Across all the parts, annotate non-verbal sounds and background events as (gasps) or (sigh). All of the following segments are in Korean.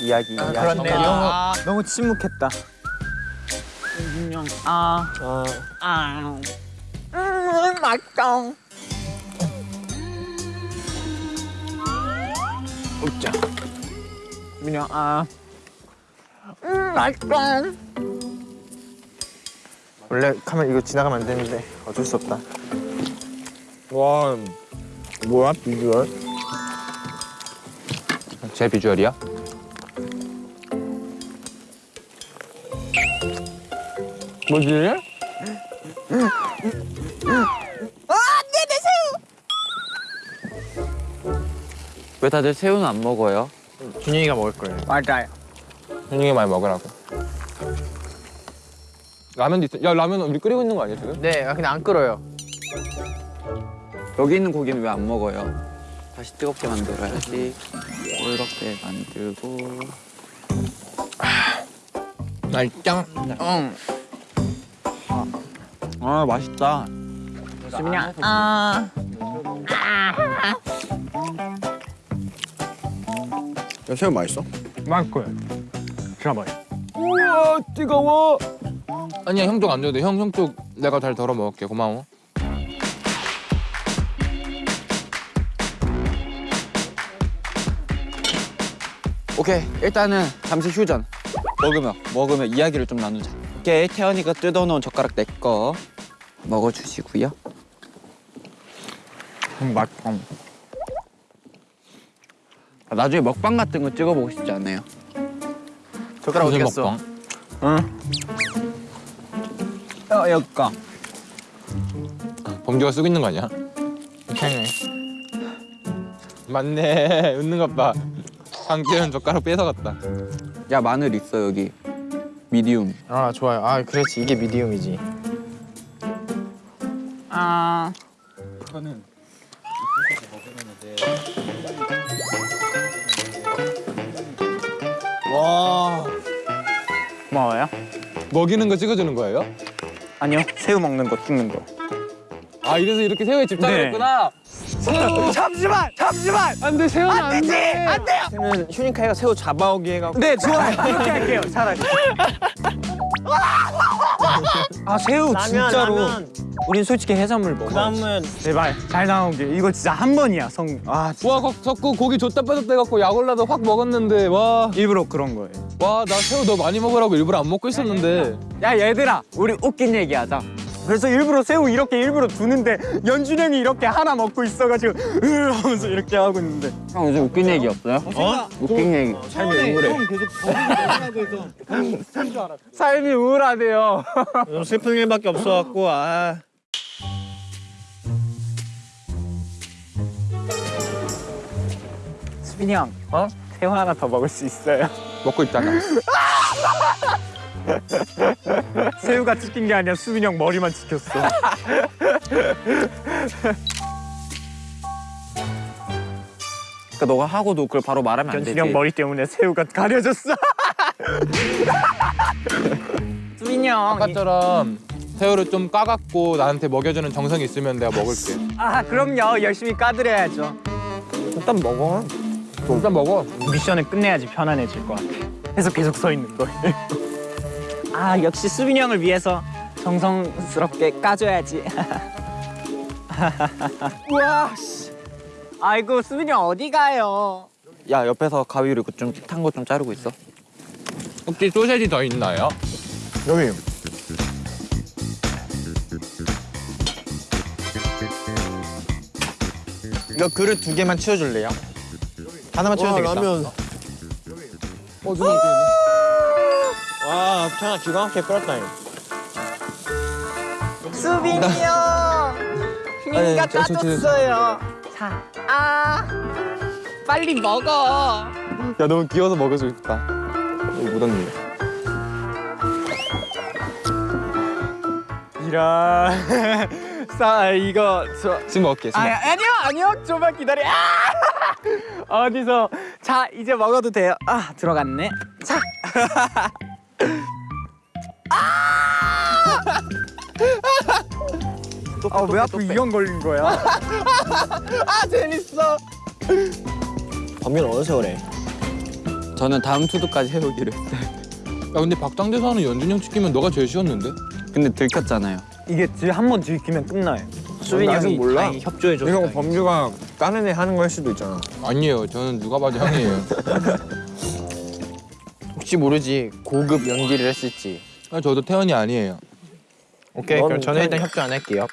이야기 이야기 그렇네요. 너무, 너무 침묵했다 윤영 아. 아. 음, 맛있다. 웃자. 윤영 아. 음, 맛있다. 원래 카메라 이거 지나가면 안 되는데 어쩔 수 없다 와 뭐야 비주얼? 제 비주얼이야? 뭐지? 왜 다들 새우는 안 먹어요? 준영이가 먹을 거예요. 맞아요. 현중이 많이 먹으라고. 라면도 있어. 야 라면 우리 끓이고 있는 거 아니야 지금? 네 근데 안 끓어요 여기 있는 고기는 왜 안 먹어요? 다시 뜨겁게 만들어야지. 이렇게 만들고. 맛있짱. 응. 아 맛있다. 윤영 아. 야 새우 맛있어? 맛있고요 진짜 맛있어 우와 뜨거워. 아니야 형 쪽 안 줘도 돼. 형 형 쪽 내가 잘 덜어 먹을게. 고마워. 오케이 일단은 잠시 휴전. 먹으면 먹으면 이야기를 좀 나누자. 오케이 태연이가 뜯어놓은 젓가락 내 거 먹어주시고요. 음, 맛있다 아, 나중에 먹방 같은 거 찍어보고 싶지 않아요? 젓가락 어디 갔어? 어, 여기가. 범규가 쓰고 있는 거 아니야? 괜찮네 맞네 (laughs) 웃는 것 봐. 상태는 젓가락 뺏어갔다. 야 마늘 있어 여기. 미디움. 아 좋아요 아 그렇지 이게 미디움이지 아. 와. 고마워요. 먹이는 거 찍어주는 거예요? 아니요. 새우 먹는 거 찍는 거. 아 이래서 이렇게 새우에 집착을 네. 했구나. 새우 잠시만! 잠시만! 안돼 새우는 안 되지! 돼. 안 돼요! 쟤는 휴닝카이가 새우 잡아오기 해갖고 네, 좋아요. 그렇게 할게요. 차라리. (laughs) 아, 새우 진짜로. 우린 솔직히 해산물 먹어. 그다음은 제발 잘 나오게. 이거 진짜 한 번이야. 성. 아, 진짜. 와 거- 자꾸 고기 줬다 뺐다 해갖고 약 올라도 확 먹었는데 와. 일부러 그런 거예요. 와 나 새우 너 많이 먹으라고 일부러 안 먹고 있었는데 야, 얘들아. 우리 웃긴 얘기 하자. 그래서 일부러 새우 이렇게 일부러 두는데 연준 형이 이렇게 하나 먹고 있어가지고 으 하면서 이렇게 하고 있는데 형 요즘 웃긴 얘기 없어요? 어? 웃긴 얘기 삶이 우울해. 삶이 우울하대요. 슬픈 일밖에 없어갖고 아. 수빈이 형, 어? 새우 하나 더 먹을 수 있어요. 먹고 있잖아 (laughs) (laughs) 새우가 찍힌 게 아니라 수빈이 형 머리만 찍혔어. 그러니까 너가 하고도 그걸 바로 말하면 안 되지 연준이 형 머리 때문에 새우가 가려졌어. (laughs) 수빈이 형. 아까처럼 새우를 좀 까갖고 나한테 먹여주는 정성이 있으면 내가 먹을게 아 그럼요. 열심히 까드려야죠. 일단 먹어 일단 먹어 미션을 끝내야지 편안해질 것 같아. 그래서 계속 서 있는 거예요. 아 역시 수빈이 형을 위해서 정성스럽게 까줘야지. (laughs) 우와. 씨. 아이고 수빈이 형 어디 가요? 야 옆에서 가위로 좀탄 거 좀 자르고 있어 혹시 소세지 더 있나요? 여기 이거 그릇 두 개만 치워줄래요? 하나만 치워도 되겠다 라면. 어 누가 와 찬아 기가 막히게 이거. 수빈이 형. 휘민이가 아니, 저, 저, 저, 저. 까줬어요. 자, 아 빨리 먹어. 야 너무 귀여워서 먹을 수 있다 여기 묻었네 이런. 자 이거 저. 지금 먹을게 지금 아, 아니요 아니요 좀만 기다려 아! (laughs) 어디서 자 이제 먹어도 돼요 아 들어갔네 자 (laughs) 아왜 앞으로 이형 걸린 거야? (laughs) 아 재밌어. 범균 어느 세월에? 저는 다음 투두까지 해오기로 했어요. 야 근데 박장대사는 연준이 형 찍히면 너가 제일 쉬웠는데? 근데 들켰잖아요. 이게 한번 들키면 끝나요. 수빈이 형이 몰라. 다행히 협조해줘서 이거. 범규가 다른 애 하는 걸 수도 있잖아. 아니에요. 저는 누가 봐도 형이에요. (laughs) 혹시 모르지 고급 연기를 했을지. 아, 저도 태연이 아니에요. 오케이 넌 그럼 저는 일단 태연이- 협조 안 할게요.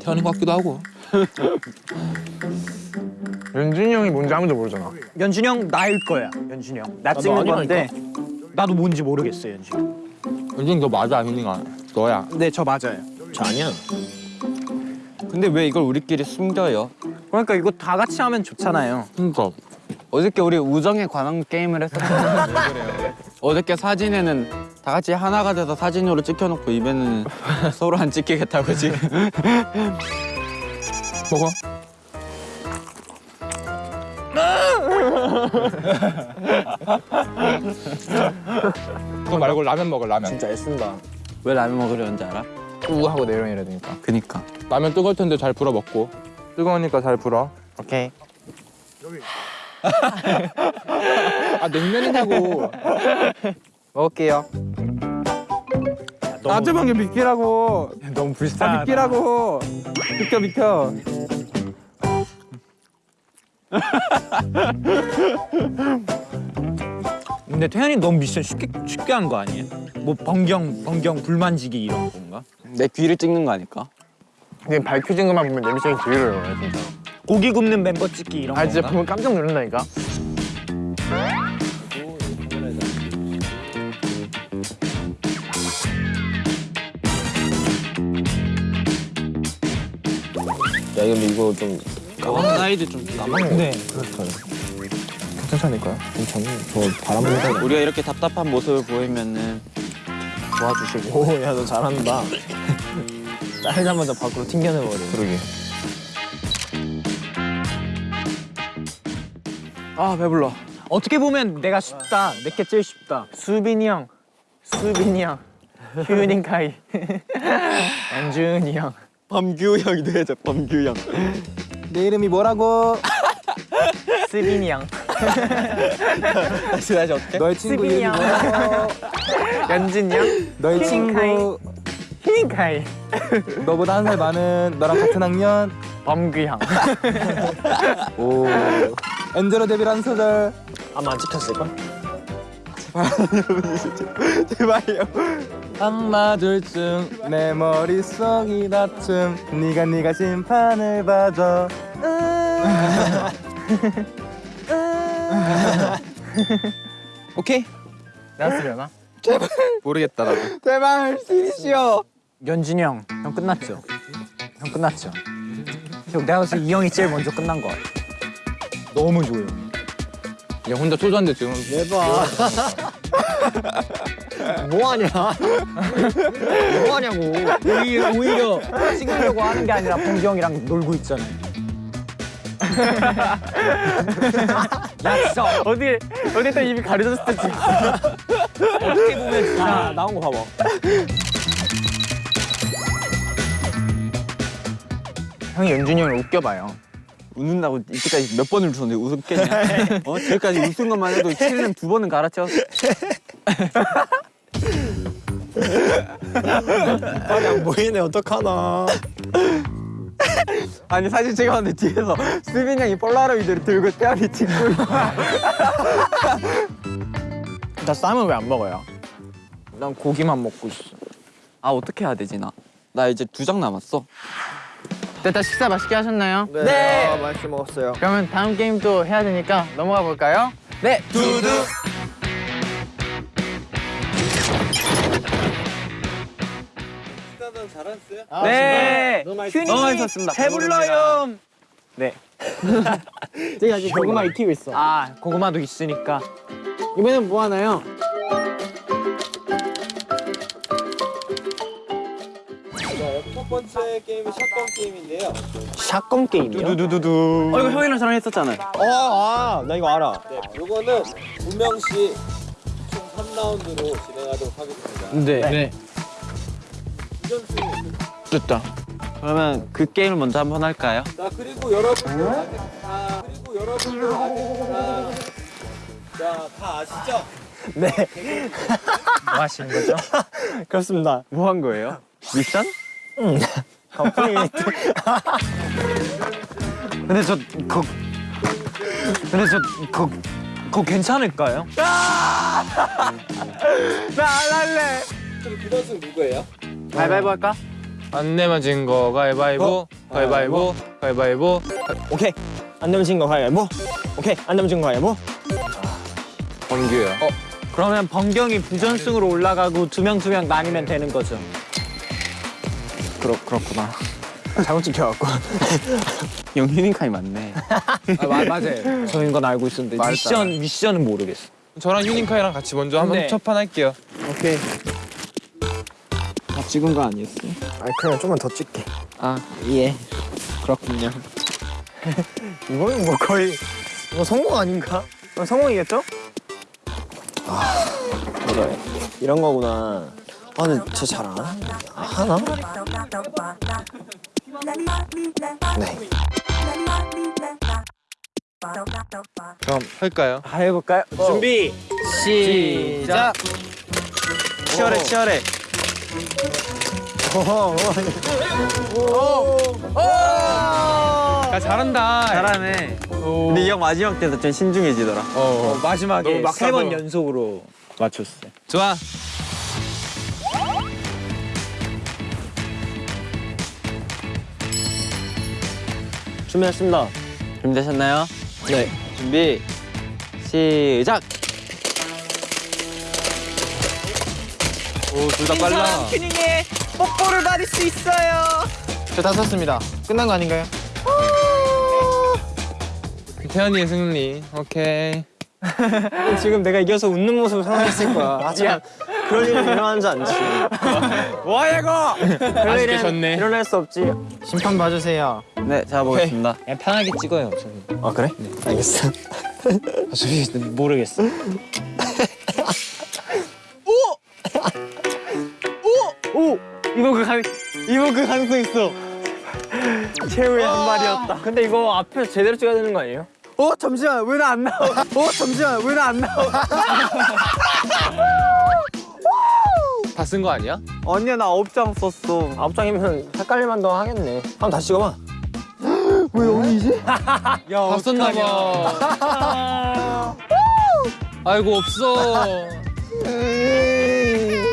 태연이 것 같기도 하고. (laughs) 연준이 형이 뭔지 아무도 모르잖아. 연준이 형 나일 거야. 연준이 형. 나 찍는 건데 나도 뭔지 모르겠어 연준이. 형. 연준이 너 맞아 아니가 너야. 네, 저 맞아요. 저 아니야. 근데 왜 이걸 우리끼리 숨겨요? 그러니까 이거 다 같이 하면 좋잖아요. 그러니까 어저께 우리 우정에 관한 게임을 그래요? (laughs) 어저께 사진에는 다 같이 하나가 돼서 사진으로 찍혀놓고 입에는 (laughs) 서로 안 찍히겠다고 지금. (laughs) 먹어. 그거 말고 라면 먹어 라면. 진짜 애쓴다. 왜 라면 먹으려는지 알아? 우 하고 내려야 되니까. 그니까. 라면 뜨거울 텐데 잘 불어 먹고. 뜨거우니까 잘 불어. 오케이. 아 냉면이냐고. 먹을게요. 방금 비키라고. 너무 불쌍하다. 비키라고. 비켜 비켜. 근데 태현이 너무 미션 쉽게 쉽게 한 거 아니에요? 뭐 번경 번경 불만지기 이런 건가? 내 귀를 찍는 거 아닐까? 근데 밝혀진 것만 보면 내 미션이 어려워요 진짜. 고기 굽는 멤버 찍기 이런 아 건가? 진짜 보면 깜짝 놀란다니까. 야 근데 이거 좀 사이드 좀 남아. 네. 괜찮다니까요? 괜찮아. 저 바람 불다. 우리가 이렇게 답답한 모습을 보이면은 도와주시고. 오야 너 잘한다. (laughs) 짜자마자 밖으로 튕겨내버려. 그러게. 아 배불러. 어떻게 보면 내가 쉽다. 내게 제일 쉽다. 수빈이 형, 수빈이 형, 휴닝카이, (laughs) 연준이 형. 범규 형이 돼야죠 범규 형. 내 이름이 뭐라고? (laughs) 수빈이 형, 다시 다시 어떻게? 너의 친구 이름이 형, 뭐라고? 연준이 형, 너의. 친구 휴닝카이, 너보다 한 살 많은 너랑 같은 학년. 범규 형. 오. 엔젤로 데뷔란 소절. 아마 안 찍혔을걸? (laughs) 제발요. 한마둘쯤 내 머릿속이 다툼 네가 네가 심판을 봐줘 (laughs) 오케이. 나왔으려나? 모르겠다 나도. 제발 시리시오. 연준이 형, 형 끝났죠? 형 끝났죠? 형 내가 봤을 때 이 형이 제일 먼저 끝난 거 같아. 너무 조용. 얘 혼자 초조한데 지금 대박. (laughs) 뭐하냐? 뭐하냐고. 오히려, 오히려 찍으려고 하는 게 아니라 범규 형이랑 놀고 있잖아요. (laughs) 야 진짜 어디 어디 또 입이 가려졌을 때 찍었어. 어떻게 보면 진짜 나온 거 봐봐. 형이 연준이 형을 웃겨봐요. 웃는다고 이때까지 몇 번을 웃었는데 웃겠냐? (laughs) 어? 지금까지 웃은 것만 해도 칠렘 두 번은 갈아채웠어. (laughs) 아니 안 보이네 어떡하나. 아니 사진 찍었는데 뒤에서 수빈 형이 폴라로이드를 들고 태연이 찍고. 나 쌈은 왜 안 먹어요? 난 고기만 먹고 있어. 아 어떻게 해야 되지 나? 나 이제 두 장 남았어. 일단 식사 맛있게 하셨나요? 네. 아, 맛있게 먹었어요. 그러면 다음 게임 또 해야 되니까 넘어가 볼까요? 네. 두두. 네. 너무 휴닝 너무 맛있었습니다. 배불러요. 네. (laughs) 제가 아직 고구마 익히고 있어. 아 고구마도 있으니까. 이번엔 뭐 하나요? 첫 번째 게임은 샷건 게임인데요. 샷건 게임이요? 두두두두. 어 이거 형이랑 저랑 했었잖아요. 어, 아, 나 이거 알아. 네, 요거는 두 명씩 총 3라운드로 진행하도록 하겠습니다. 네. 네. 됐다. 그러면 그 게임을 먼저 한번 할까요? 자 그리고 여러분들 아직 다 그리고 여러분들 아직 다 자 다 아시죠? (laughs) 뭐 하시는 거죠? (laughs) 그렇습니다. 뭐 한 거예요? 미션? 근데 저 그, 근데 저 그, 그거 괜찮을까요? 그럼 그 선수 누구예요? 가위바위보 할까? 안 내면 진 거 가위바위보 가위바위보 가위바위보 오케이. 안 되면 진 거 가위바위보. 오케이. 안 되면 진 거 가위바위보. 범규요 어, 그러면 번경이 부전승으로 올라가고 두 명 두 명 나뉘면 되는 거죠. 그렇, 그렇구나. 잘못 찍혀갖고. 영희님카이 (laughs) 맞네. 아 마, 맞아요 저인 건 알고 있었는데. 미션 미션은 모르겠어. 저랑 휴닝카이랑 같이 먼저 한번 네. 첫판 할게요 오케이. 다 찍은 거 아니었어? 아 그냥 좀만 더 찍게. 아, 예. 그렇군요. (laughs) 이거는 뭐 거의 뭐 성공 아닌가? 어, 성공이겠죠? 아 그래 이런 거구나. 아 근데 진짜 잘안 하나? 네. 그럼 할까요? 아 해볼까요? 준비 시작. 치열해, 치열해. 야 잘한다 잘하네. 오. 근데 이 형 마지막 때도 좀 신중해지더라. 어, 너무 마지막에 막세 번. 연속으로 맞췄어요. 좋아 준비했습니다. 준비되셨나요? 네. 준비, 시작! 오 둘 다 빨라 튜닝에 뽀뽀를 받을 수 있어요. 저 다 썼습니다. 끝난 거 아닌가요? 태연이의 승리 오케이 (laughs) 지금 내가 이겨서 웃는 모습을 상상했을 거야. 하지만 그럴 일은 일어나지 않지. (laughs) 뭐야 이거? 그럴 일은 졌네. 일어날 수 없지. 심판 봐주세요. 네, 잡아보겠습니다. 그냥 편하게 찍어요. 저는. 아 그래? 알겠어. (laughs) 아, 솔직히 모르겠어. 이거 그 간, 이거 그 가능성 있어. 최후의 한 발이었다. 근데 이거 앞에서 제대로 찍어야 되는 거 아니에요? 어 잠시만 왜 나 안 나와? 어 잠시만 왜 나 안 나와? 다 쓴 거 아니야? 언니야 나 아홉 장 썼어. 아홉 장이면 헷갈릴만 더 하겠네. 한번 다시 찍어봐. (gasps) 왜 여기지? (laughs) 다 썼나 봐 (laughs) 아이고 없어 (laughs)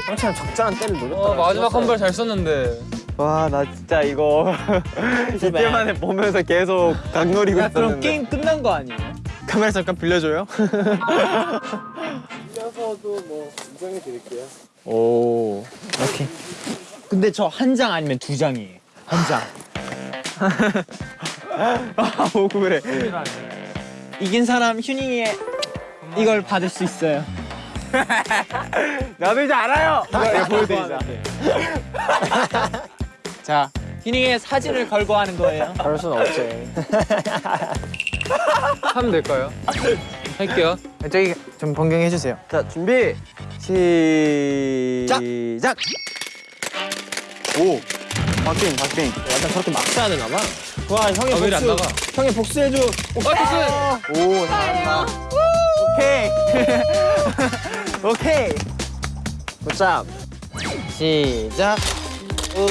형처럼 적절한 때를 노렸다. 어, 마지막 한 발 잘 썼는데 와 나 진짜 이거 (laughs) 이때 만에 보면서 계속 각노리고 야, 그럼 있었는데. 게임 끝난 거 아니에요? 카메라 잠깐 빌려줘요? (laughs) 이어서도 뭐 인정해 드릴게요. 오. 근데 저 한 장 아니면 두 장이에요. 한 장. (laughs) 아 억울해. 이긴 사람 휴닝이의 이걸 받을 수 있어요. 나도 이제 알아요. 이거 보여드리자. (laughs) 자, 휴닝의 사진을 걸고 하는 거예요. 그럴 순 없지. (laughs) 하면 될까요? 할게요 저기 좀 변경해 주세요. 자, 준비, 시작! 오! 박빙, 박빙. 약간 저렇게 막 써야 되나 봐. 와 형의 아, 왜 이리 안 나가? 형의 복수해줘. 아, 오, 잘한다. 오케이. (laughs) 오케이. 굿잡. 시작. 우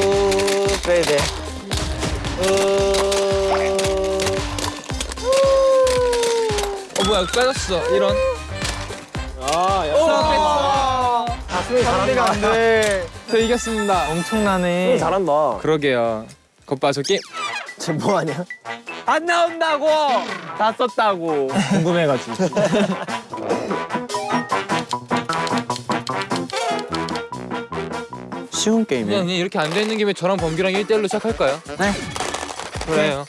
그래 돼. 어 뭐야 빠졌어 이런 아 야. 다수이 잘한다. 안 돼. (laughs) 저 이겼습니다 엄청나네. 잘한다. 그러게요 겉봐 저 게임 쟤 뭐하냐? 안 나온다고! 다 썼다고. 궁금해가지고. (laughs) 쉬운 게임이에요. 그냥 이렇게 앉아 있는 김에 저랑 범규랑 1대1로 시작할까요? 네. 그래요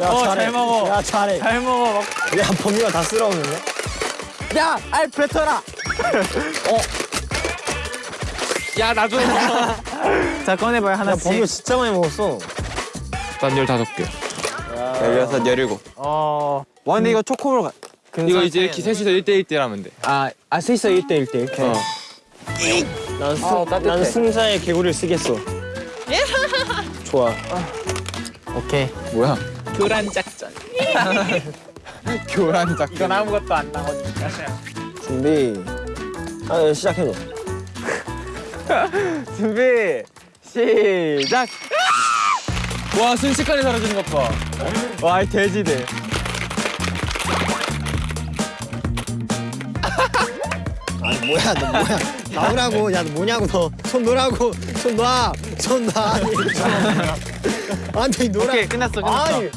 야, 어, 잘해. 잘 먹어. 야 잘해. 잘 먹어. 야 범위가 다 쓸어오는데? 야, 알 뱉어라. 야 나도 (laughs) 자, 꺼내봐요, 야 하나씩. 범위 진짜 많이 먹었어. 난 15개 열여섯, 열일곱. 어. 와, 근데 이거 초코볼 가. 이거 이제 이렇게 셋이서 1대 1대1 하면 돼 아, 아, 셋이서 1대1대 이렇게. 어. 난, 승, 난 승자의 개구리를 쓰겠어. 좋아. 오케이. 뭐야? 교란 작전. (laughs) 교란 작. 이건 아무것도 안 나오니까. 준비. 아, 시작해줘. (laughs) 준비 시작. 와 순식간에 사라지는 것 봐. 와, 이 돼지들. 뭐야 너 뭐야 (laughs) 나오라고 야 너 뭐냐고 너손 놓으라고 손 놔. 손 놔. (laughs) 아니 놓으라. 오케이, 끝났어, 끝났어. 아니.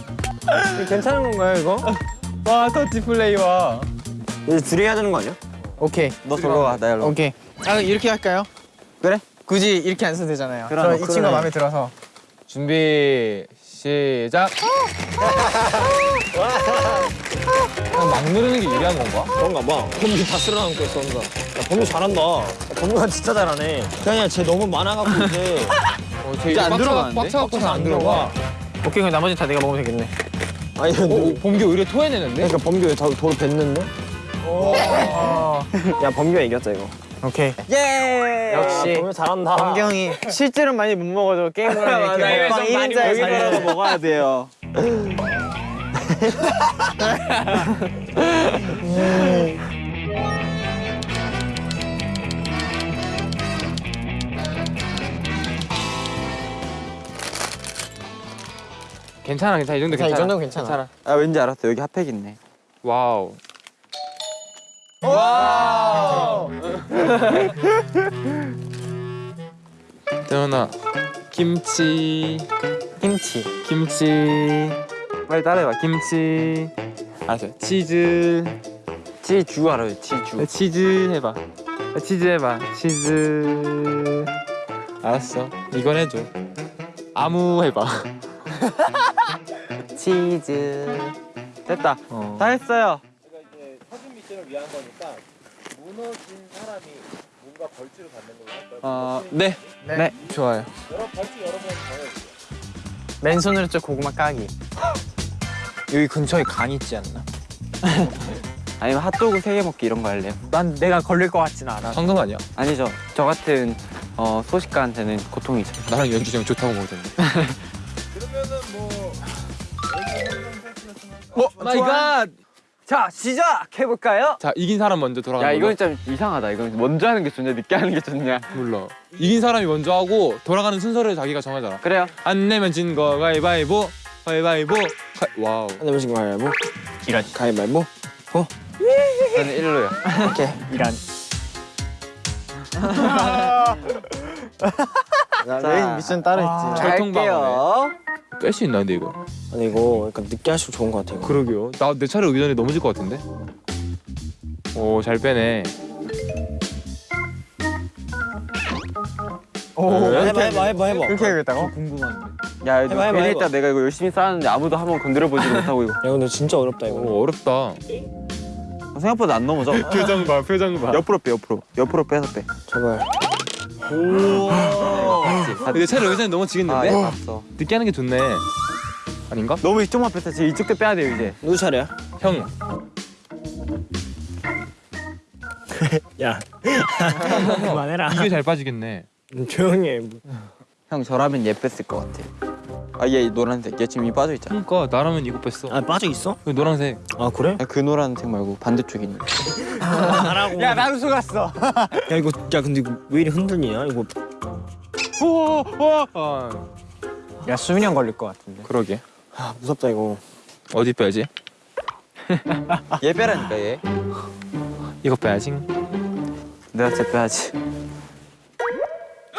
괜찮은 건가요 이거? (laughs) 와, 터치 플레이와. 이제 둘이 해야 되는 거 아니야? 오케이. 너 저거 와, 나 일로. 오케이. 아, 이렇게 할까요? 그래? 굳이 이렇게 안 써도 되잖아요. 그럼, 저이 그러네. 친구가 마음에 들어서. 준비 시작. 그냥 막 누르는 게 유리한 건가? 그런가 봐. 범규 다 쓸어담고 있어 혼자. 야 범규 잘한다. 야, 범규가 진짜 잘하네. 그냥 쟤 너무 많아갖고 이제. (laughs) 어, 저 이제 안 들어가는데? 꽉 차갖고서 안 들어가. 오케이, 그럼 나머지 다 내가 먹으면 되겠네. 아니 어, 근데 범규 오히려 토해내는데? 그러니까 범규 왜 다- 도로 뱉는데? (laughs) 야 범규가 이겼다 이거. 오케이. 예. 역시. 범규 잘한다. 범경이 실제로 많이 못 먹어도 게임으로 (laughs) 이렇게 먹방 1인자에 살려. 먹어야 돼요. (laughs) 괜찮아 괜찮아 이 정도 자, 괜찮아. 이 정도면 괜찮아. 아 왠지 알았어. 여기 핫팩 있네. wow. 태연아 (laughs) 김치 김치. 김치 빨리 따라해봐 김치 알았어 치즈 치주 알아요. 치주. 치즈 해봐 치즈 해봐 치즈 알았어 이건 해줘 아무 해봐 (laughs) 치즈. 됐다. 어. 다 했어요. 사진 미션을 위한 거니까 무너진 사람이 뭔가 벌칙을 받는 걸로 할까요? 어, 네. 네. 좋아요 여러 벌칙 여러 번 정해주세요 맨손으로 저 고구마 까기. (laughs) 여기 근처에 강 있지 않나? (laughs) 아니면 핫도그 세 개 먹기 이런 거 할래요? 난 내가 걸릴 것 같진 않아. 황금 아니야? 아니죠. 저 같은 어, 소식가한테는 고통이죠. 나랑 형 좋다고 먹었는데 (laughs) oh, my god. 자, 시작해 볼까요? 자 이긴 사람 먼저 돌아가는 야 이건 좀 이상하다. 이건 먼저 하는 게 좋냐, 늦게 하는 게 좋냐. 몰라 이긴 사람이 먼저 하고 돌아가는 순서를 자기가 정하잖아 그래요. 안 내면 진거 가위바위보 가위바위보 가... wow 한 대씩 가위바위보. 이런. 가위바위보. 저는 일로요. 이란. 나 자. 메인 미션 따로 있지. 철통방어네 뺄수 있나 근데 이거 아니 이거 약간 늦게 할수록 좋은 것 같아. 이거. 그러게요 나 내 차례 오기 전에 넘어질 것 같은데 오 잘 빼네 오, 해봐 해봐 해봐 해봐. 그렇게 해야겠다고? 야, 해봐, 해봐, 괜히. 했다. 내가 이거 열심히 쌓았는데 아무도 한번 건드려보지 못하고 이거. 야 근데 진짜 어렵다 이거. 오 어렵다 생각보다 안 넘어져. (laughs) 표정 봐 표정 봐 옆으로 빼, 옆으로. 옆으로 빼서 빼. 제발. 내 차례 오기 전에 아, 넘어지겠는데? 예, 봤어. 늦게 하는 게 좋네 아닌가? 너무 이쪽만 뺐다. 지금 이쪽도 빼야 돼요, 이제. 누구 차례야? 형 (laughs) 야 (laughs) 그만해라. 이게 잘 빠지겠네 조용히 해. 형, 저라면 얘 뺐을 것 같아. 아, 얘 노란색. 얘 지금 이 빠져 있잖아. 그러니까 나라면 이거 뺐어 아 빠져 있어? 그 노란색 아 그래? 야, 그 노란색 말고 반대쪽에 있는. 하라고. 야, 나도 속았어. (laughs) 야 이거 야 근데 이거 왜 이리 흔들리냐 이거. 아, 야, 수민이 형 걸릴 것 같은데. 그러게 아 무섭다 이거. 어디 빼야지? 얘 빼라니까, 얘. 이거 빼야지 내가 쟤 빼야지.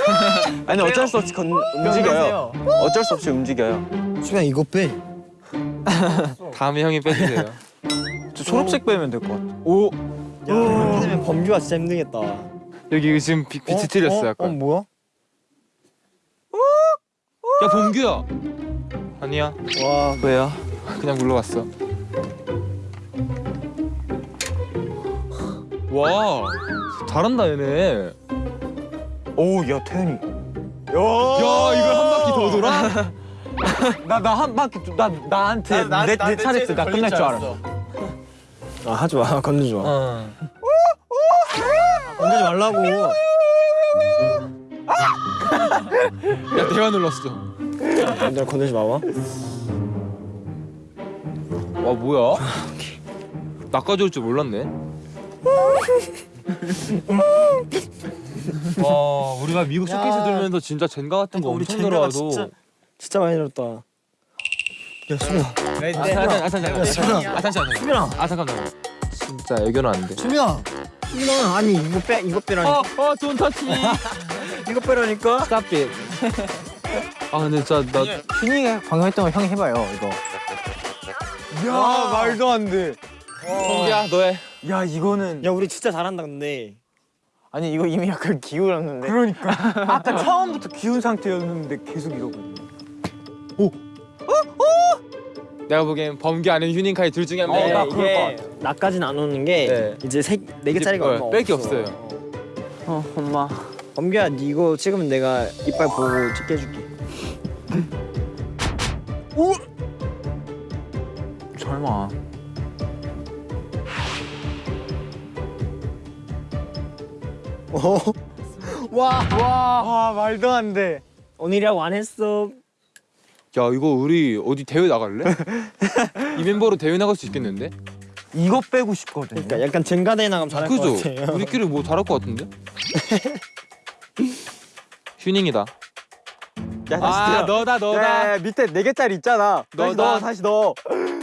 (laughs) 아니, 어쩔 수 없이 건, 움직여요. 어쩔 수 없이 움직여요. 수빈아 이거 빼. 다음에 형이 빼주세요 저 초록색 빼면 될 것 같아. 오. 야 이렇게 되면 범규가 진짜 힘들겠다. 여기 지금 비, 빛이 틀렸어 어, 약간 뭐야? 야 봉규야 아니야 와 왜요? 그냥 굴러갔어 와 잘한다 얘네 오, 야, 태현이. 야 이걸 한 바퀴 더 돌아? (laughs) 나, 나 한 바퀴, 좀- 나, 나한테, 내, 내 차례 때나 끝날 줄 알았어. 아 하지 마 (laughs) 건들지 마. 어. 건들지 말라고. 야 내가 눌렀어. 얘들아 건들지 마봐. 와 뭐야? 낚아줄 줄 몰랐네. (laughs) 와 우리가 미국 쇼케이스 들면서 진짜 젠가 같은 거 엄청 들어와도 진짜 많이 들었다. 야 수민아. 아 잠깐 아 잠깐 아 잠깐 수민아 아 잠깐만 진짜 애교는 안 돼. 수민아. 수민아 아니 이거 빼 이거 빼라니까. 어어돈 터치. (laughs) 이거 빼라니까. It. (laughs) 아 근데 진짜 나 휴닝이 방금 했던 거 형이 해봐요 이거. 야 말도 안 돼. 성기야 너해. 야 이거는 야 우리 진짜 잘한다 근데. 아니 이거 이미 약간 기울었는데. 그러니까 (laughs) 아까 처음부터 기운 상태였는데 계속 이러거든요. 내가 보기엔 범기 아닌 휴닝카이 둘 중에 한 네, 명. 이게 나까지는 안 오는 게 네. 이제 세 네 개짜리가 이제, 얼마 어, 뺄게 없어. 없어요. 어 엄마. 범규야 니 이거 찍으면 내가 이빨 보고 찍게 해줄게. 설마. 어? 와와 말도 안 돼. 오늘이라고 안 했어. 야 이거 우리 어디 대회 나갈래? (laughs) 이 멤버로 대회 나갈 수 있겠는데? 이거 빼고 싶거든요. 그러니까 약간 젠가대회 나가면 잘할 것 그죠? 같아요. 우리끼리 뭐 잘할 것 같은데? (laughs) 휴닝이다. 야, 아 넣어. 너다 너다. 야, 밑에 네 개짜리 있잖아. 다시 너다. 넣어, 다시 넣어.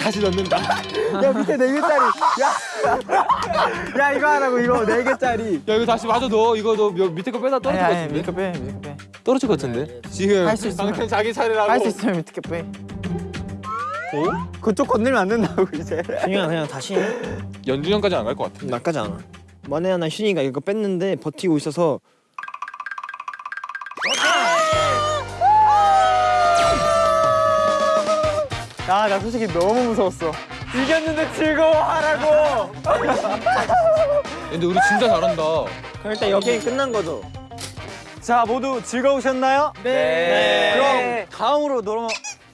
다시 넣는다. 야, 밑에 네 개짜리. 야, 야 이거 하라고 이거 네 개짜리. 야 이거 다시 마저 넣어. 이거 너 몇- 밑에 거 빼다 떨어질 것 아니 아니 같은데? 밑에 빼 밑에 빼. 떨어질 것 같은데? 지금 할 수 있으면- 당신 자기 차례라고. 할 수 있으면 밑에 빼. 그쪽 건들면 안 된다고 이제. 준영아 그냥 다시 해. 연주형까지 안 갈 것 같아. 나까지 않아. 만에 하나 휴닝이가 이거 뺐는데 버티고 있어서 야, 나 솔직히 너무 무서웠어. 이겼는데 즐거워하라고. (laughs) 근데 우리 진짜 잘한다. 그럼 일단 여기 끝난 거죠. 자, 모두 즐거우셨나요? 네. 그럼 다음으로 넘어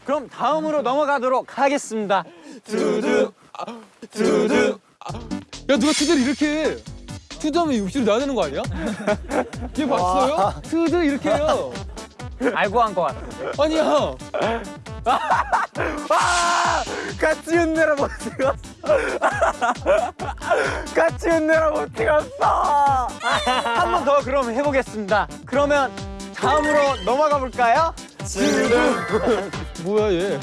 그럼 다음으로 넘어가도록 하겠습니다. 두두 두두. 야 누가 투두를 이렇게 해? 투두하면 입술이 나야 되는 거 아니야? 얘 봤어요? 투두 이렇게 해요. 알고 한것 같아. 아니야. 같이 흔내라 못 찍었어. 같이 흔내라 못 찍었어. 한 번 더 그럼 해보겠습니다. 그러면 다음으로 넘어가 볼까요? 뭐야 얘?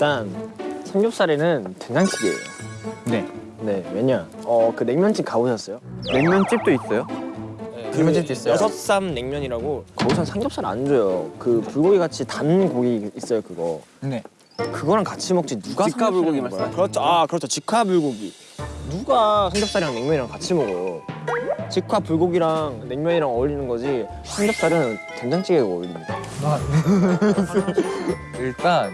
일단 삼겹살에는 된장찌개예요. 네. 네 왜냐? 어 그 냉면집 가보셨어요? 냉면집도 있어요? 냉면집도 있어요. 여섯삼 냉면이라고 거기선 삼겹살 안 줘요. 그 불고기 같이 단 고기 있어요 그거. 네. 그거랑 같이 먹지 누가 직화 불고기? 말씀? 그렇죠. 아 그렇죠. 직화 불고기. 누가 삼겹살이랑 냉면이랑 같이 먹어요? 직화 불고기랑 냉면이랑 어울리는 거지 삼겹살은 된장찌개가 어울립니다. (laughs) 일단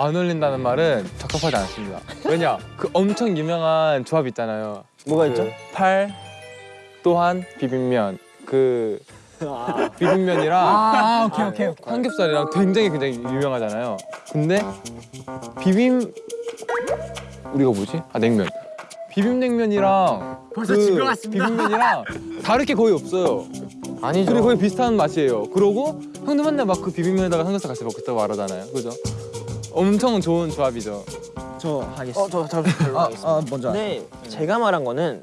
안 어울린다는 말은 적합하지 않습니다. 왜냐? 그 엄청 유명한 조합 있잖아요. 뭐가 그 있죠? 팔 또한 비빔면 그 비빔면이랑 아 오케이 오케이. 오케이. 삼겹살이랑 굉장히 굉장히 유명하잖아요. 근데 비빔 우리가 뭐지? 아 냉면. 비빔냉면이랑 벌써 그 비빔면이랑 다를 게 거의 없어요. 아니죠. 둘이 거의 비슷한 맛이에요. 그러고 형도 맨날 막 그 비빔면에다가 삼겹살 같이 먹고 있다고 말하잖아요. 그죠? 엄청 좋은 조합이죠. 저 하겠습니다. 어 저저 아, 아 먼저. 근데 제가 말한 거는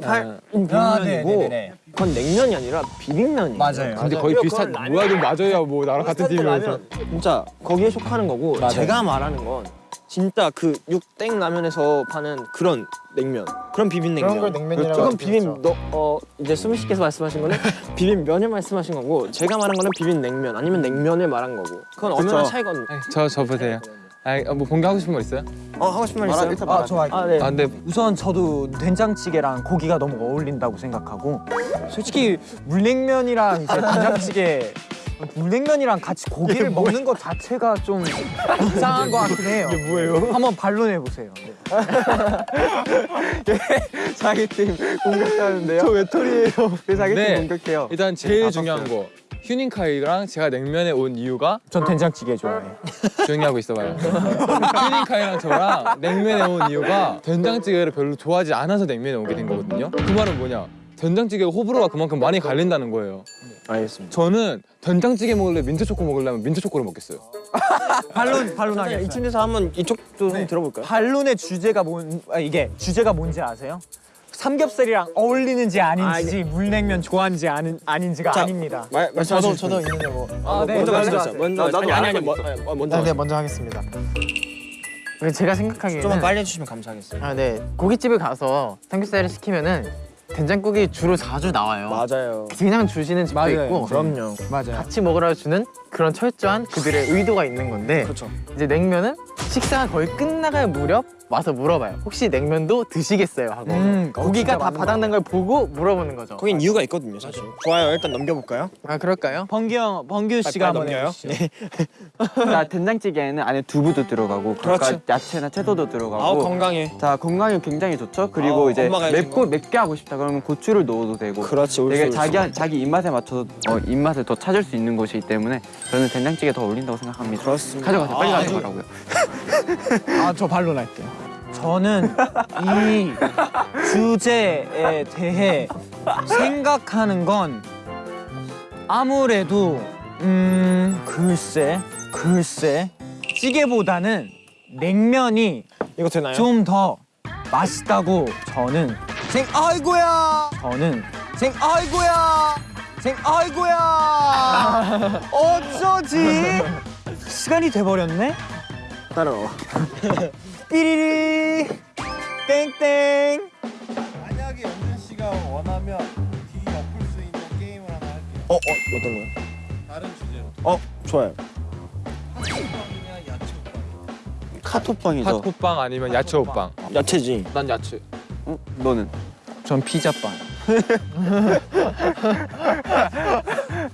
팔 아, 비빔면이고 네네네. 그건 냉면이 아니라 비빔면이에요. 맞아요. 근데 거의 비슷한. 뭐야 좀 맞아요. 뭐 나랑 같은 팀이면서. 진짜 거기에 속하는 거고 제가 말하는 건 진짜 그 육땡 라면에서 파는 그런 냉면 그런 비빔냉면 그런 걸 냉면이라고 그건 하죠. 비빔 너, 어 이제 수미 씨께서 말씀하신 거는 (laughs) 비빔면을 말씀하신 거고 제가 말한 거는 비빔냉면 아니면 냉면을 말한 거고 그건 차이가 없- 저 저보세요. 아 뭐 본게 하고 싶은 거 있어요? 어 하고 싶은 말 있어요? 일단 아 좋아. 아 네. 아 근데 우선 저도 된장찌개랑 고기가 너무 어울린다고 생각하고 솔직히 물냉면이랑 이제 된장찌개 물냉면이랑 같이 고기를 먹는 것 자체가 좀 이상한 것 같긴 해요. 이게 뭐예요? 한번 반론해 보세요. 네. (laughs) 자기 팀 공격하는데요. 저 외톨이에요. 왜 자기 네. 팀 공격해요? 일단 제일 중요한 거 휴닝카이랑 제가 냉면에 온 이유가 전 된장찌개 좋아해요. 조용히 하고 있어봐요. 휴닝카이랑 저랑 냉면에 온 이유가 된장찌개를 별로 좋아하지 않아서 냉면에 오게 된 거거든요. 그 말은 뭐냐? 된장찌개가 호불호가 그만큼 많이 갈린다는 거예요. 알겠습니다. 저는 된장찌개 먹을래 민트 초코 먹으려면 민트 초코를 먹겠어요. 반론 반론하겠어요. 이쯤에서 한번 이쪽도 좀 들어볼까요? 반론의 주제가 뭔 아, 이게 주제가 뭔지 아세요? 삼겹살이랑 어울리는지 아닌지 물냉면 좋아하는지 아닌, 아닌지가 아닙니다. 말 말씀하시죠. 저도 있는데 뭐. 아, 네. 먼저 먼저 말씀하세요. 먼저 나도 아니 아니 아니 뭐, 아, 먼저. 네, 먼저 하겠습니다. 제가 생각하기에는 좀만 빨리 해주시면 감사하겠어요. 아, 네. 고깃집에 가서 삼겹살을 시키면은 된장국이 주로 자주 나와요. 맞아요. 그냥 주시는 집도 있고 그럼요. 맞아요. 같이 먹으라 주는 그런 철저한 그들의 의도가 있는 건데 그렇죠. 이제 냉면은 식사가 거의 끝나갈 무렵 와서 물어봐요. 혹시 냉면도 드시겠어요? 하고 음, 고기가 진짜 다 바닥난 걸 보고 물어보는 거죠. 거긴 이유가 있거든요, 사실. 좋아요. 일단 넘겨볼까요? 아 그럴까요? 번규 형, 번규 씨가 한번 넘겨요? 해주시죠. 자 된장찌개에는 안에 두부도 들어가고 그렇죠. 그러니까 야채나 채소도 들어가고 아우 건강해. 자 건강에 굉장히 좋죠. 그리고 아, 이제 맵고 맵게 하고 싶다 그러면 고추를 넣어도 되고 그렇지. 되게. 자기 자기 입맛에 맞춰서 어, 입맛을 더 찾을 수 있는 곳이기 때문에 저는 된장찌개 더 어울린다고 생각합니다. 그렇습니다. 가져가세요. 빨리 아, 가져가라고요. (laughs) 아, 저 반론할게요. 저는 이 주제에 대해 생각하는 건 아무래도 음 글쎄 글쎄 찌개보다는 냉면이 이거 되나요? 좀 더 맛있다고 저는 생 아이고야 저는 생 아이고야 생 아이고야 (laughs) 어쩌지 시간이 돼버렸네 따라와. 삐리리 땡땡 만약에 연준 씨가 원하면 뒤 엎을 수 있는 게임을 하나 할게요. 어, 어, 어떤 거요? 다른 주제로. 어, 좋아요. 팥빵이냐 야채빵. 카톡방에서 핫호빵 아니면 야채 호빵. 야채지. 난 야채. 어? 너는 전 피자빵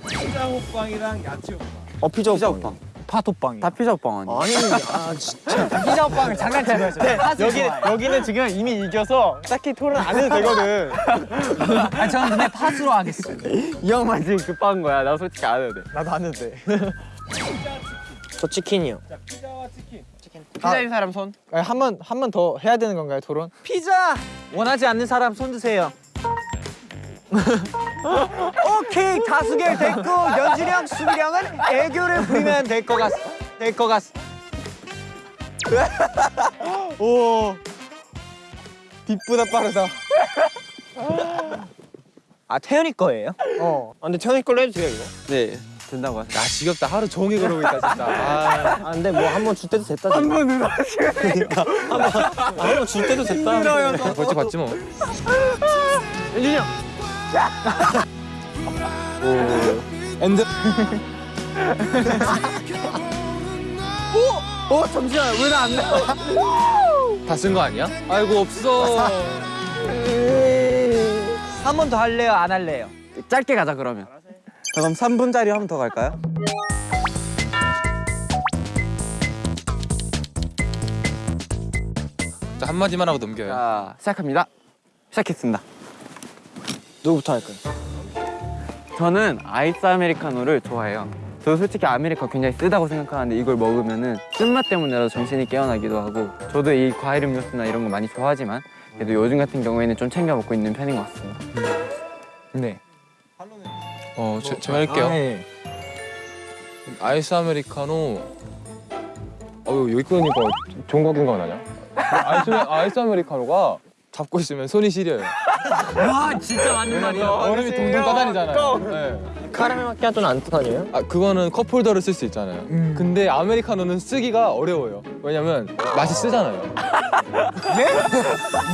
피자 호빵이랑 야채 호빵. 어, 피자 피자 호빵. 호빵. 파토빵이 다 피자 호빵 아니야? 아니, 아, 진짜. 피자 호빵을 장난친 거였죠 여기 여기는 지금 이미 이겨서 딱히 토론 안 해도 되거든. (laughs) 아 저는 근데 팥으로 하겠습니다 이 형만 지금 급한 거야. 나 솔직히 안 해도 돼. 나도 안 해도 돼. 저 치킨이요. 자, 피자와 치킨. 피자인 사람 손. 한 번 한 번 더 해야 되는 건가요, 토론? 피자 원하지 않는 사람 손 드세요 오케이 다수결 됐고 수빈이 형은 애교를 부리면 될 것 같, 될것 같. (laughs) 오. 빛보다 빠르다. 아 태연이 거예요? 어. 아, 근데 태연이 걸로 해도 돼요, 이거? 네 된다고 하세요. 나 지겹다. 하루 종일 그러고 있다 진짜. (laughs) 아, 아, 근데 뭐 한 번 줄 때도 됐다. 한 번은 그러니까 한번 줄 때도 됐다. 벌칙 받지 뭐. (laughs) 연준이 형. End. 오! 오, 잠시만. 왜 나 안 나와? 다 쓴 거 아니야? 아이고 없어. 한 번 더 할래요? 안 할래요? 짧게 가자 그러면. 자, 그럼 3분짜리 한 번 더 갈까요? 자 한마디만 하고 넘겨요. 자 시작합니다. 시작했습니다. 누구부터 할까요? 저는 아이스 아메리카노를 좋아해요. 저 솔직히 아메리카노 굉장히 쓰다고 생각하는데 이걸 먹으면 은 쓴맛 때문에라도 정신이 깨어나기도 하고 저도 이 과일 음료수나 이런 거 많이 좋아하지만 그래도 요즘 같은 경우에는 좀 챙겨 먹고 있는 편인 것 같습니다. 네 어, 제, 제가 할게요. 아, 예. 아이스 아메리카노. 어 여기 끄니까 좋은 거 생각 나냐? 아이스 아이스 아메리카노가 잡고 있으면 손이 시려요. 와 진짜 맞는 말이야 얼음이 동동 떠다니잖아요. 네. 카라멜 마키아토는 안 뜻하네요? 아 그거는 컵홀더를 쓸 수 있잖아요. 음. 근데 아메리카노는 쓰기가 어려워요. 왜냐면 맛이 쓰잖아요. 네?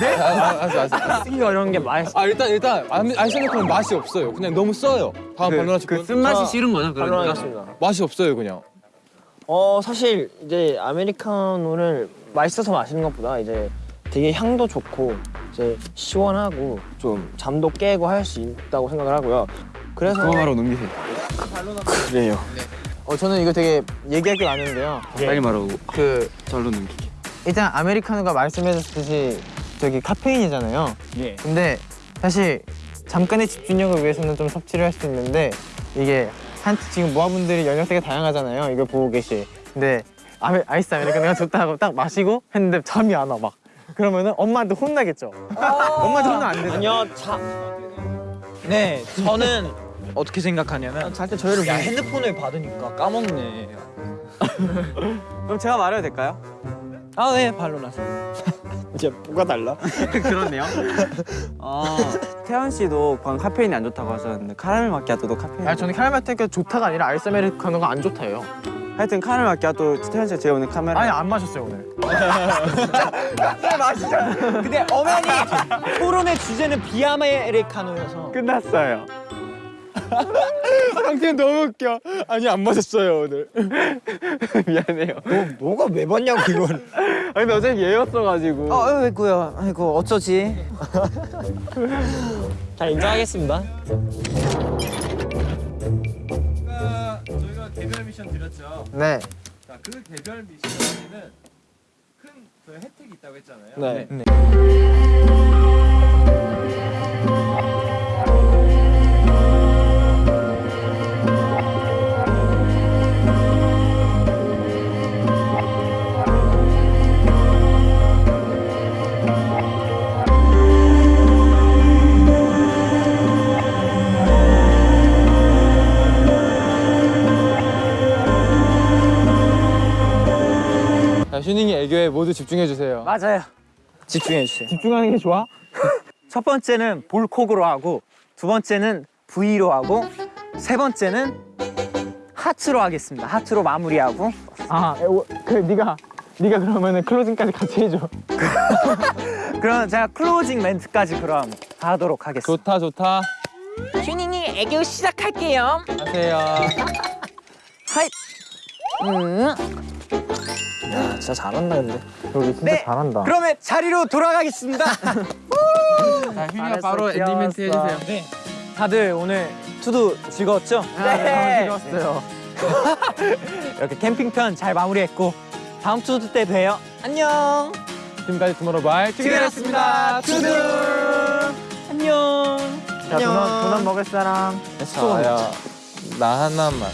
네? 아, 아, 알았어, 알았어, 알았어. 쓰기가 어려운 게 맛있어. 아 일단 일단 아메- 아이스 아메리카노는 맛이 없어요. 그냥 너무 써요. 다음 반론하실 분. 그 쓴맛이 싫은 거죠, 반론하겠습니다. 맛이 없어요 그냥. 어 사실 이제 아메리카노를 맛있어서 마시는 것보다 이제 되게 향도 좋고 이제 시원하고 좀 잠도 깨고 할 수 있다고 생각을 하고요. 그래서 바로 넘기세요. 그래요. 어 저는 이거 되게 얘기할 게 많은데요. 빨리 말하고 그 절로 넘기게. 일단 아메리카노가 말씀해주셨듯이 저기 카페인이잖아요. 예. 근데 사실 잠깐의 집중력을 위해서는 좀 섭취를 할 수 있는데 이게 한 지금 모아분들이 연령대가 다양하잖아요. 이걸 보고 계시. 근데 아메, 아이스 아메리카노가 좋다 하고 딱 마시고 했는데 잠이 안 와 막. 그러면은 엄마한테 혼나겠죠. 엄마한테 혼나면 안 되죠. 아니요, 자. 네, 저는 어떻게 생각하냐면 잘 때 저희를 야 핸드폰을 받으니까 까먹네. 그럼 제가 말해도 될까요? 아, 네, 발로 나서. 이제 뭐가 달라? (laughs) 그렇네요. 어, 태연 씨도 방금 카페인이 안 좋다고 하셨는데 카라멜 마키아토도 카페인. 아니 저는 카라멜테가 좋다가 아니라 아이스 아메리카노가 안 좋다요. 하여튼 카라멜 마키아토 태연 씨가 제가 오늘 카메라. 아니 안 마셨어요 오늘. 근데 엄연히 토론의 주제는 비아메리카노여서 끝났어요. (laughs) 상태는 너무 웃겨. 아니 안 마셨어요 오늘. (laughs) 미안해요. 뭐가 왜 봤냐고 이걸. (laughs) 아니 근데 어차피 얘였어가지고. 아, 아이고야. 아이고 어쩌지? 잘 인정하겠습니다. 개별 미션 드렸죠. 네. 자, 그 개별 미션에는 큰그 혜택이 있다고 했잖아요. 네. 자, 휴닝이 애교에 모두 집중해 주세요. 맞아요. 집중해 주세요. 집중하는 게 좋아? (laughs) 첫 번째는 볼콕으로 하고 두 번째는 V로 하고 세 번째는 하트로 하겠습니다. 하트로 마무리하고 아, 에, 오, 그 네가 네가 그러면은 클로징까지 같이 해줘. (laughs) 그럼 제가 클로징 멘트까지 그럼 하도록 하겠습니다. 좋다 좋다. 휴닝이 애교 시작할게요. 하세요. (laughs) Hi. 음. 야, 진짜 잘한다 근데. 여기 진짜 네. 잘한다. 그러면 자리로 돌아가겠습니다. (laughs) 자, 휴닝이가 바로 엔딩 멘트 해주세요. 네. 다들 오늘 투두 즐거웠죠? 네. 너무 즐거웠어요. (laughs) 이렇게 캠핑편 잘 마무리했고 다음 투두 때 봬요. 안녕. 지금까지 투모로우바이 투게더였습니다. 투두. 안녕. 자, 도넛, 도넛 먹을 사람. 저야 나 하나만.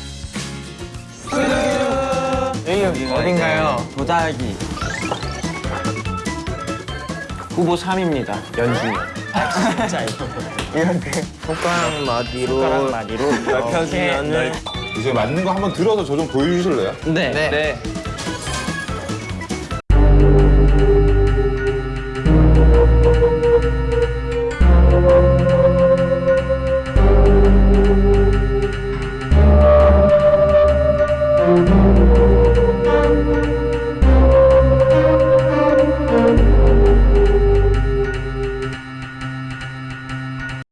여기 어딘가요? 도자기. 후보 3입니다. 연준이. (laughs) 손가락 마디로. 손가락 마디로 넓혀주면은 이제 맞는 거 한번 들어서 저 좀 보여주실래요? 네. 네. 네.